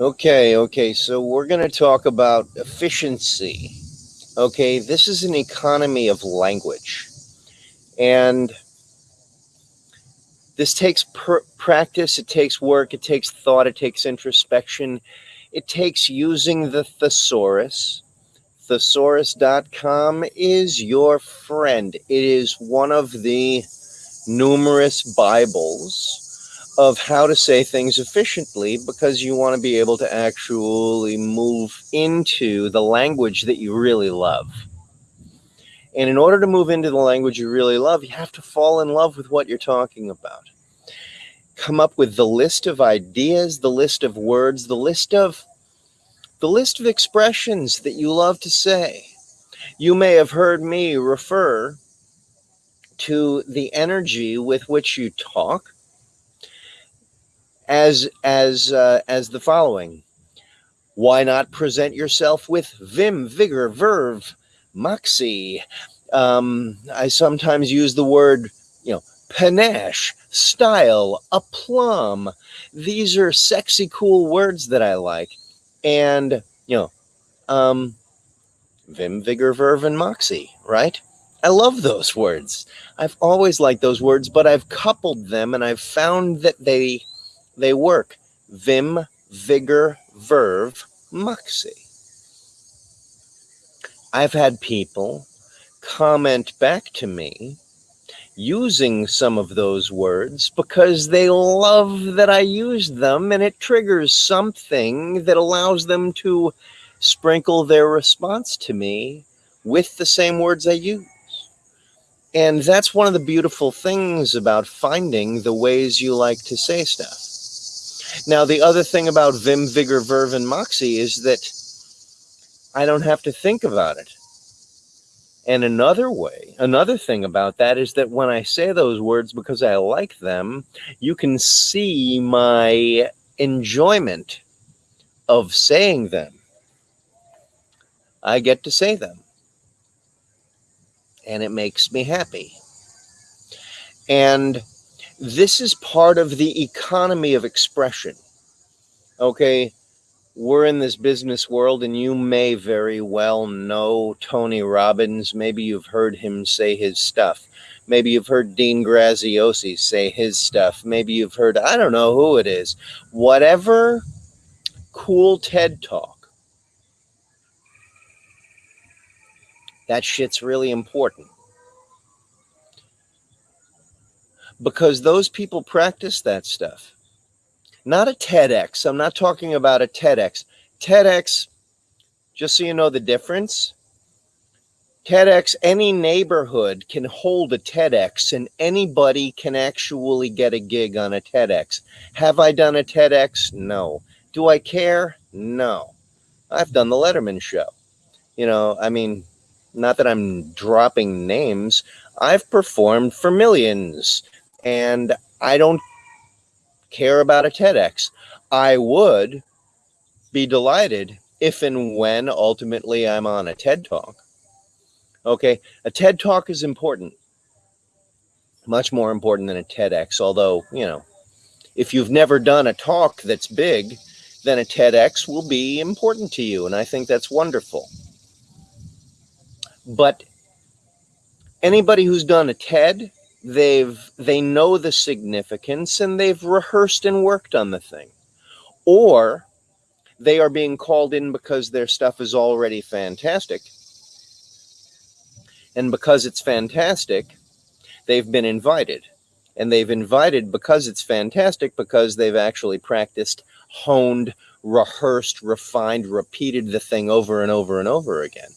Okay, okay, so we're going to talk about efficiency. Okay, this is an economy of language. And this takes practice, it takes work, it takes thought, it takes introspection, it takes using the thesaurus. Thesaurus.com is your friend. It is one of the numerous Bibles of how to say things efficiently because you want to be able to actually move into the language that you really love. And in order to move into the language you really love, you have to fall in love with what you're talking about. Come up with the list of ideas, the list of words, the list of the list of expressions that you love to say. You may have heard me refer to the energy with which you talk as as uh, as the following. Why not present yourself with vim, vigor, verve, moxie? Um, I sometimes use the word, you know, panache, style, aplomb. These are sexy, cool words that I like. And, you know, um, vim, vigor, verve, and moxie, right? I love those words. I've always liked those words, but I've coupled them and I've found that they they work. Vim, vigor, verve, moxie. I've had people comment back to me using some of those words because they love that I use them and it triggers something that allows them to sprinkle their response to me with the same words I use. And that's one of the beautiful things about finding the ways you like to say stuff. Now, the other thing about Vim, Vigor, Verve, and Moxie is that I don't have to think about it. And another way, another thing about that is that when I say those words because I like them, you can see my enjoyment of saying them. I get to say them. And it makes me happy. And this is part of the economy of expression. Okay, we're in this business world, and you may very well know Tony Robbins. Maybe you've heard him say his stuff. Maybe you've heard Dean Graziosi say his stuff. Maybe you've heard, I don't know who it is. Whatever cool TED talk. That shit's really important. Because those people practice that stuff. Not a TEDx. I'm not talking about a TEDx. TEDx, just so you know the difference, TEDx, any neighborhood can hold a TEDx and anybody can actually get a gig on a TEDx. Have I done a TEDx? No. Do I care? No. I've done the Letterman show. You know, I mean, not that I'm dropping names. I've performed for millions and I don't care about a TEDx. I would be delighted if and when ultimately I'm on a TED Talk. Okay, a TED Talk is important, much more important than a TEDx. Although, you know, if you've never done a talk that's big, then a TEDx will be important to you. And I think that's wonderful. But anybody who's done a TED they've they know the significance and they've rehearsed and worked on the thing. Or they are being called in because their stuff is already fantastic. And because it's fantastic they've been invited. And they've invited because it's fantastic because they've actually practiced honed rehearsed refined repeated the thing over and over and over again.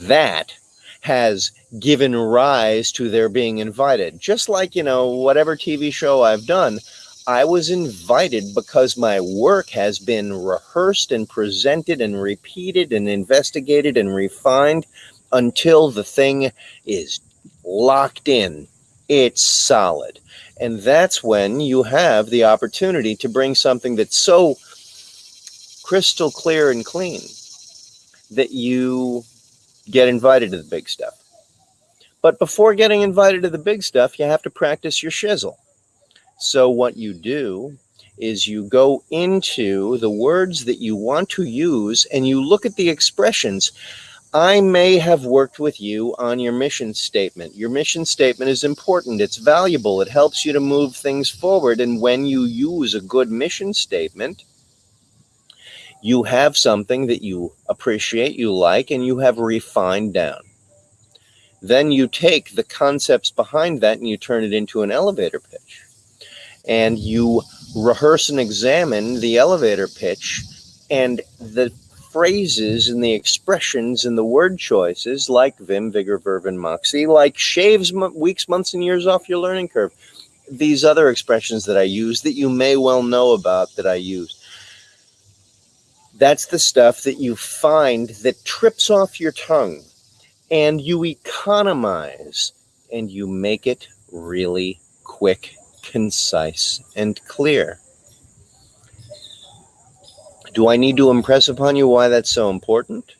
That has given rise to their being invited. Just like, you know, whatever TV show I've done, I was invited because my work has been rehearsed and presented and repeated and investigated and refined until the thing is locked in. It's solid. And that's when you have the opportunity to bring something that's so crystal clear and clean that you get invited to the big stuff. But before getting invited to the big stuff, you have to practice your shizzle. So what you do is you go into the words that you want to use and you look at the expressions. I may have worked with you on your mission statement. Your mission statement is important. It's valuable. It helps you to move things forward. And when you use a good mission statement, you have something that you appreciate, you like, and you have refined down. Then you take the concepts behind that and you turn it into an elevator pitch. And you rehearse and examine the elevator pitch and the phrases and the expressions and the word choices like vim, vigor, verve, and moxie, like shaves weeks, months, and years off your learning curve. These other expressions that I use that you may well know about that I use. That's the stuff that you find that trips off your tongue and you economize and you make it really quick, concise, and clear. Do I need to impress upon you why that's so important?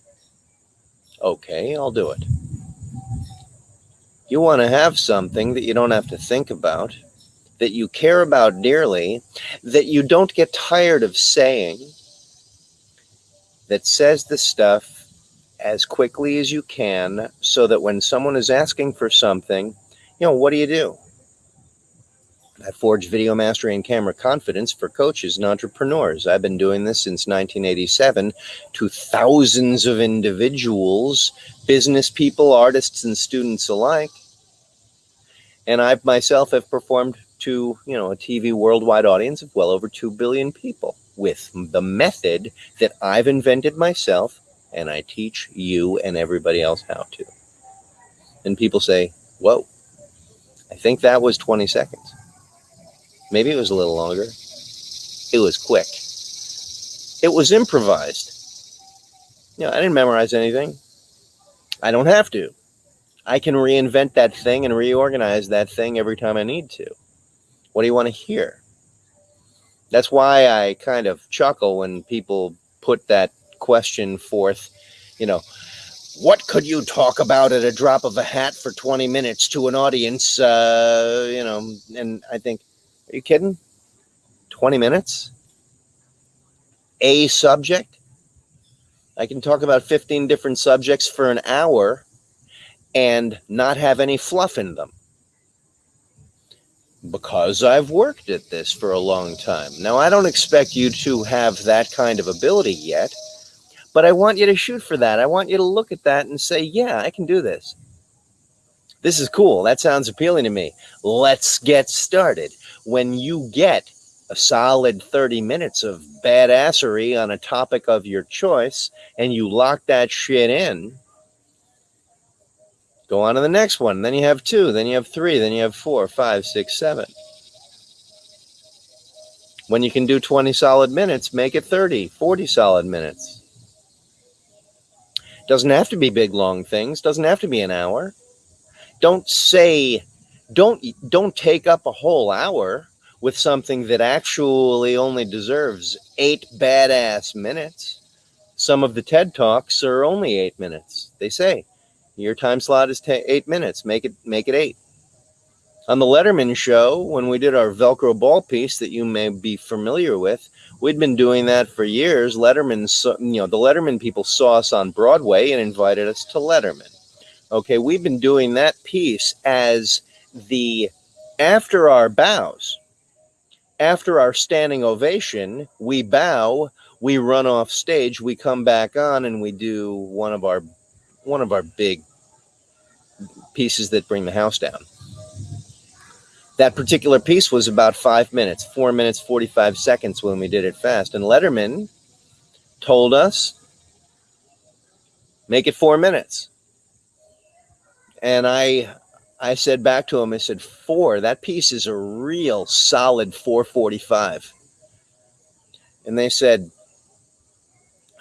Okay, I'll do it. You want to have something that you don't have to think about, that you care about dearly, that you don't get tired of saying, that says the stuff as quickly as you can so that when someone is asking for something, you know, what do you do? I forge video mastery and camera confidence for coaches and entrepreneurs. I've been doing this since 1987 to thousands of individuals, business people, artists, and students alike. And I myself have performed to, you know, a TV worldwide audience of well over 2 billion people with the method that I've invented myself and I teach you and everybody else how to. And people say, whoa, I think that was 20 seconds. Maybe it was a little longer. It was quick. It was improvised. You know, I didn't memorize anything. I don't have to. I can reinvent that thing and reorganize that thing every time I need to. What do you want to hear? That's why I kind of chuckle when people put that question forth, you know, what could you talk about at a drop of a hat for 20 minutes to an audience? Uh, you know, and I think, are you kidding? 20 minutes? A subject? I can talk about 15 different subjects for an hour and not have any fluff in them because I've worked at this for a long time. Now, I don't expect you to have that kind of ability yet. But I want you to shoot for that. I want you to look at that and say, yeah, I can do this. This is cool. That sounds appealing to me. Let's get started. When you get a solid 30 minutes of badassery on a topic of your choice and you lock that shit in, go on to the next one. Then you have two, then you have three, then you have four, five, six, seven. When you can do 20 solid minutes, make it 30, 40 solid minutes. Doesn't have to be big long things. Doesn't have to be an hour. Don't say don't don't take up a whole hour with something that actually only deserves 8 badass minutes. Some of the TED Talks are only 8 minutes. They say your time slot is 8 minutes. Make it make it 8 on the Letterman show, when we did our Velcro ball piece that you may be familiar with, we'd been doing that for years. Letterman, you know, the Letterman people saw us on Broadway and invited us to Letterman. Okay, we've been doing that piece as the after our bows, after our standing ovation, we bow, we run off stage, we come back on, and we do one of our one of our big pieces that bring the house down. That particular piece was about five minutes, four minutes, 45 seconds when we did it fast. And Letterman told us, make it four minutes. And I, I said back to him, I said, four, that piece is a real solid 445. And they said,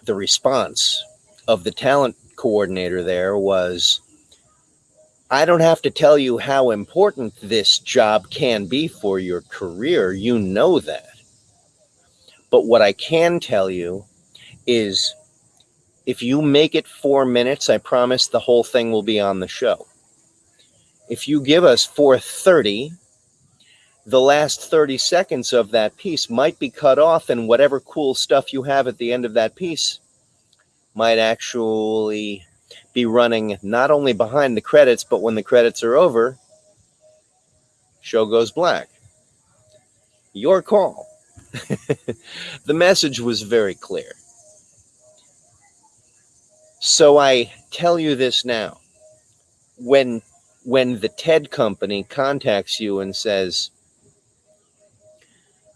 the response of the talent coordinator there was, I don't have to tell you how important this job can be for your career. You know that. But what I can tell you is if you make it four minutes, I promise the whole thing will be on the show. If you give us 430, the last 30 seconds of that piece might be cut off and whatever cool stuff you have at the end of that piece might actually be running not only behind the credits but when the credits are over show goes black your call the message was very clear so i tell you this now when when the ted company contacts you and says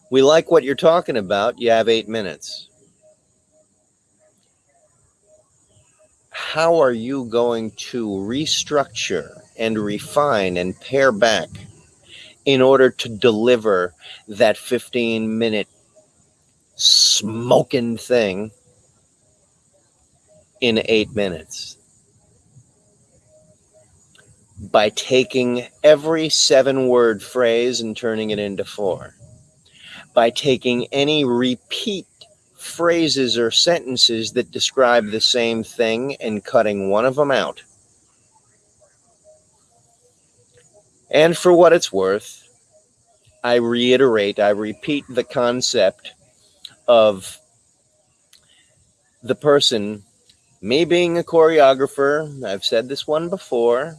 we like what you're talking about. You have eight minutes. How are you going to restructure and refine and pare back in order to deliver that 15 minute smoking thing in eight minutes? By taking every seven word phrase and turning it into four by taking any repeat phrases or sentences that describe the same thing and cutting one of them out. And for what it's worth, I reiterate, I repeat the concept of the person, me being a choreographer, I've said this one before,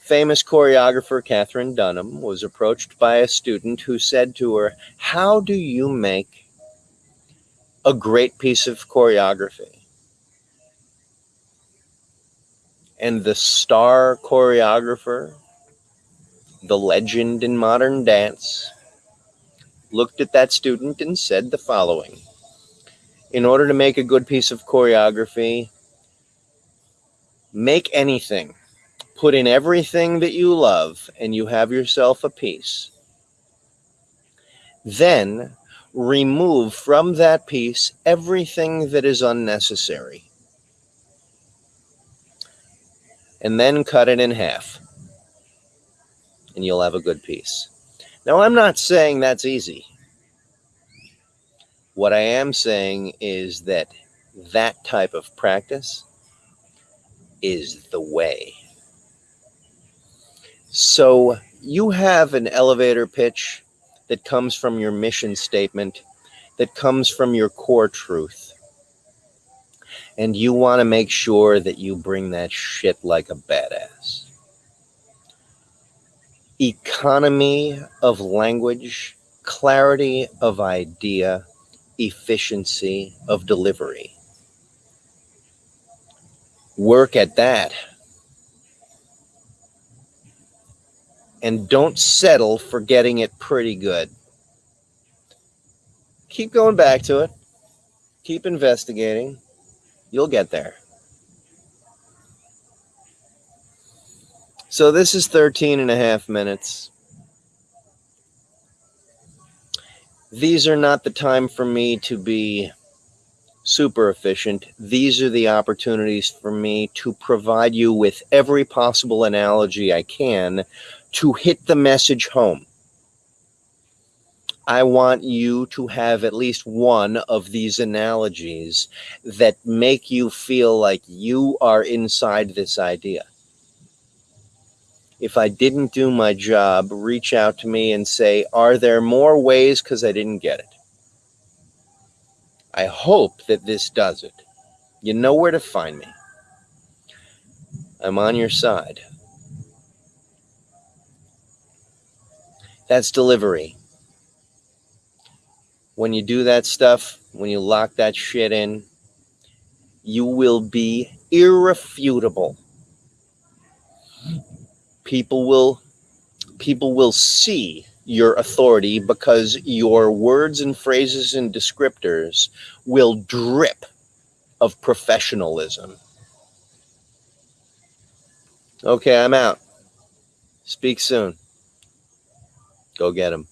famous choreographer Katherine Dunham was approached by a student who said to her, How do you make a great piece of choreography? And the star choreographer, the legend in modern dance, looked at that student and said the following In order to make a good piece of choreography, make anything Put in everything that you love, and you have yourself a piece. Then remove from that piece everything that is unnecessary. And then cut it in half. And you'll have a good piece. Now, I'm not saying that's easy. What I am saying is that that type of practice is the way. So you have an elevator pitch that comes from your mission statement, that comes from your core truth. And you want to make sure that you bring that shit like a badass. Economy of language, clarity of idea, efficiency of delivery. Work at that and don't settle for getting it pretty good. Keep going back to it. Keep investigating. You'll get there. So this is 13 and a half minutes. These are not the time for me to be super efficient. These are the opportunities for me to provide you with every possible analogy I can to hit the message home. I want you to have at least one of these analogies that make you feel like you are inside this idea. If I didn't do my job, reach out to me and say, Are there more ways? Because I didn't get it. I hope that this does it. You know where to find me. I'm on your side. That's delivery. When you do that stuff, when you lock that shit in, you will be irrefutable. People will people will see your authority because your words and phrases and descriptors will drip of professionalism. Okay, I'm out. Speak soon. Go get them.